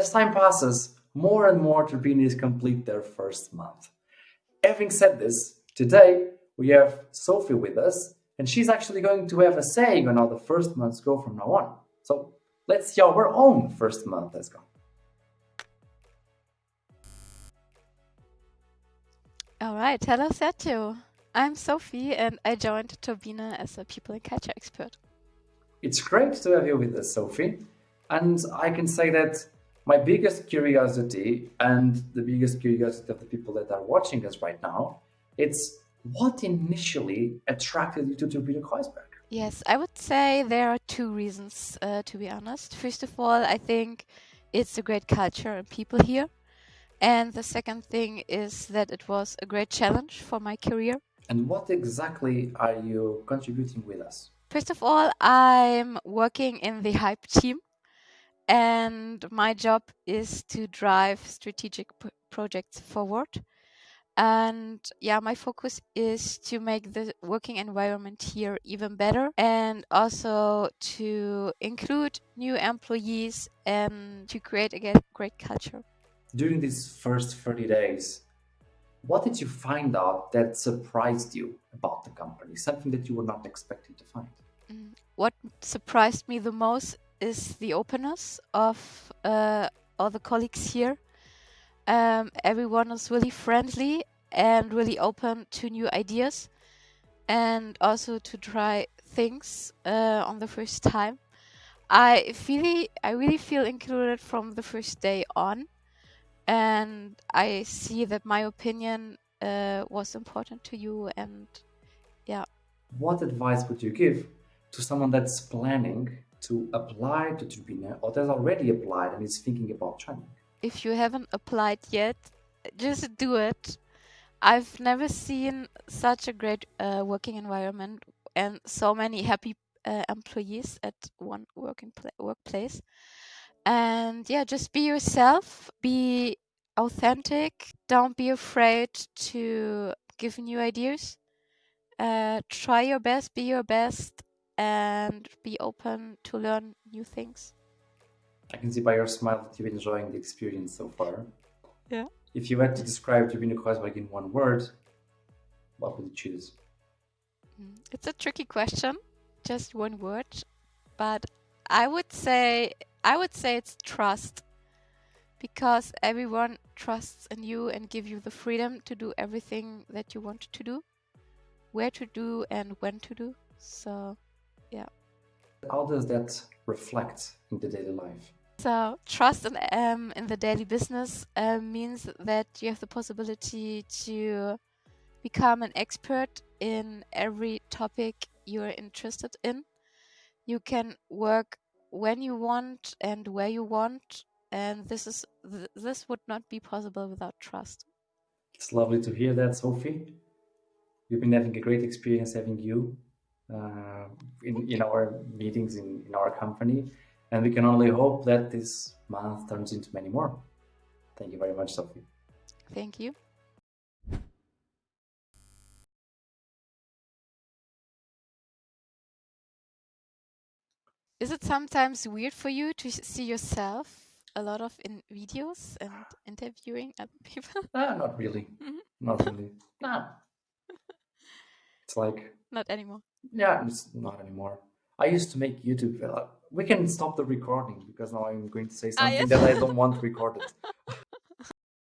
as time passes, more and more Turbinians complete their first month. Having said this, today we have Sophie with us, and she's actually going to have a saying on how the first months go from now on. So let's see how our own first month has gone. All right, hello Sergio. I'm Sophie and I joined Turbine as a people and culture expert. It's great to have you with us, Sophie. And I can say that my biggest curiosity and the biggest curiosity of the people that are watching us right now, it's what initially attracted you to Turbine Kreuzberg? Yes, I would say there are two reasons, uh, to be honest. First of all, I think it's a great culture and people here. And the second thing is that it was a great challenge for my career. And what exactly are you contributing with us? First of all, I'm working in the Hype team, and my job is to drive strategic projects forward. And yeah, my focus is to make the working environment here even better and also to include new employees and to create a great culture. During these first 30 days, what did you find out that surprised you about the company? Something that you were not expecting to find? Mm, what surprised me the most is the openness of uh, all the colleagues here. Um, everyone is really friendly and really open to new ideas and also to try things uh, on the first time. I feel I really feel included from the first day on and I see that my opinion uh, was important to you and yeah. What advice would you give to someone that's planning to apply to Turbine or that's already applied and is thinking about joining? If you haven't applied yet, just do it. I've never seen such a great uh, working environment and so many happy uh, employees at one working workplace. And yeah, just be yourself, be authentic, don't be afraid to give new ideas. Uh, try your best, be your best, and be open to learn new things. I can see by your smile that you're enjoying the experience so far. Yeah. If you had to describe Turbine Kreuzberg in one word, what would you choose? Mm, it's a tricky question, just one word, but I would say I would say it's trust because everyone trusts in you and give you the freedom to do everything that you want to do, where to do and when to do. So, yeah. How does that reflect in the daily life? So, trust in, um, in the daily business uh, means that you have the possibility to become an expert in every topic you're interested in. You can work when you want and where you want and this is th this would not be possible without trust it's lovely to hear that sophie we've been having a great experience having you uh, in, in our meetings in, in our company and we can only hope that this month turns into many more thank you very much sophie thank you Is it sometimes weird for you to see yourself a lot of in videos and interviewing other people? Ah, not really. Mm -hmm. Not really. nah. It's like not anymore. Yeah, it's not anymore. I used to make YouTube. Uh, we can stop the recording because now I'm going to say something ah, yes? that I don't want recorded.